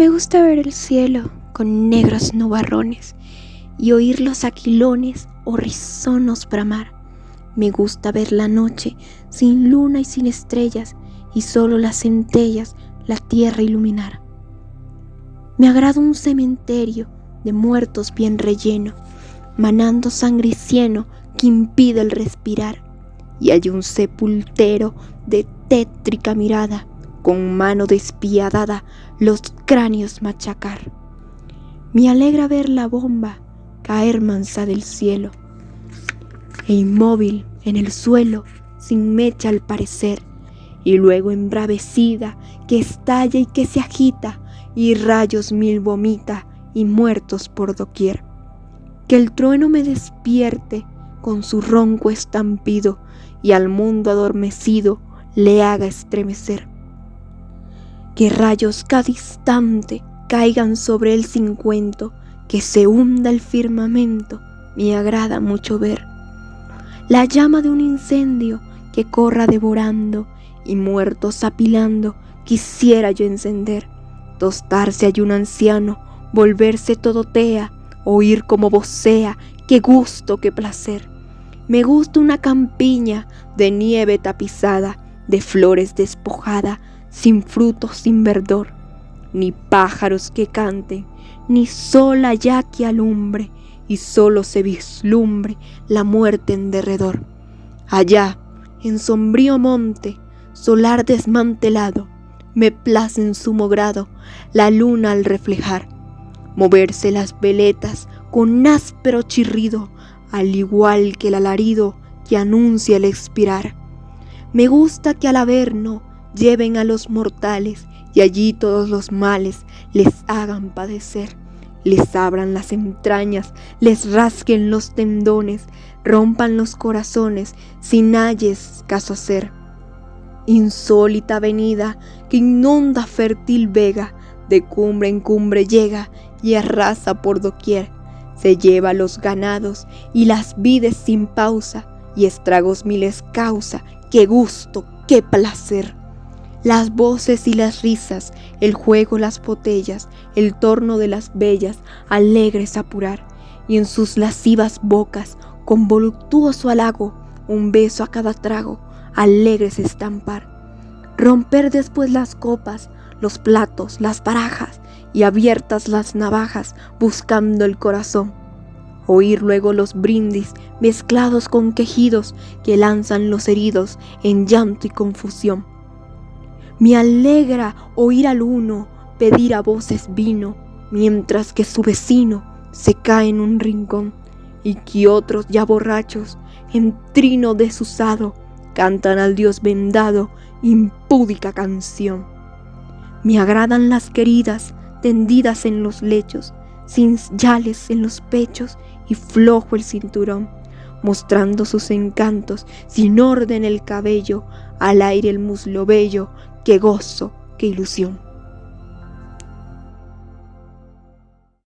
Me gusta ver el cielo con negros nubarrones y oír los aquilones o rizonos bramar. Me gusta ver la noche sin luna y sin estrellas y solo las centellas la tierra iluminar. Me agrada un cementerio de muertos bien relleno, manando sangre y cieno que impide el respirar. Y hay un sepultero de tétrica mirada, con mano despiadada los cráneos machacar. Me alegra ver la bomba caer mansa del cielo, e inmóvil en el suelo, sin mecha al parecer, y luego embravecida que estalla y que se agita, y rayos mil vomita, y muertos por doquier. Que el trueno me despierte con su ronco estampido, y al mundo adormecido le haga estremecer. Que rayos cada instante caigan sobre él sin cuento, que se hunda el firmamento, me agrada mucho ver. La llama de un incendio que corra devorando y muertos apilando, quisiera yo encender. Tostarse hay un anciano, volverse todo tea, oír como vocea, qué gusto, qué placer. Me gusta una campiña de nieve tapizada, de flores despojada, sin frutos, sin verdor, ni pájaros que canten, ni sola ya que alumbre, y solo se vislumbre la muerte en derredor. Allá, en sombrío monte, solar desmantelado, me place en sumo grado la luna al reflejar, moverse las veletas con áspero chirrido, al igual que el alarido que anuncia el expirar. Me gusta que al averno lleven a los mortales y allí todos los males les hagan padecer, les abran las entrañas, les rasquen los tendones, rompan los corazones sin halles caso hacer. Insólita avenida que inunda fértil vega, de cumbre en cumbre llega y arrasa por doquier, se lleva los ganados y las vides sin pausa, y estragos miles causa, qué gusto, qué placer. Las voces y las risas, el juego, las botellas, el torno de las bellas, alegres apurar, y en sus lascivas bocas, con voluptuoso halago, un beso a cada trago, alegres estampar. Romper después las copas, los platos, las barajas, y abiertas las navajas, buscando el corazón. Oír luego los brindis mezclados con quejidos que lanzan los heridos en llanto y confusión. Me alegra oír al uno pedir a voces vino, mientras que su vecino se cae en un rincón y que otros ya borrachos, en trino desusado, cantan al Dios vendado impúdica canción. Me agradan las queridas tendidas en los lechos, sin yales en los pechos y flojo el cinturón, mostrando sus encantos, sin orden el cabello, al aire el muslo bello, qué gozo, qué ilusión.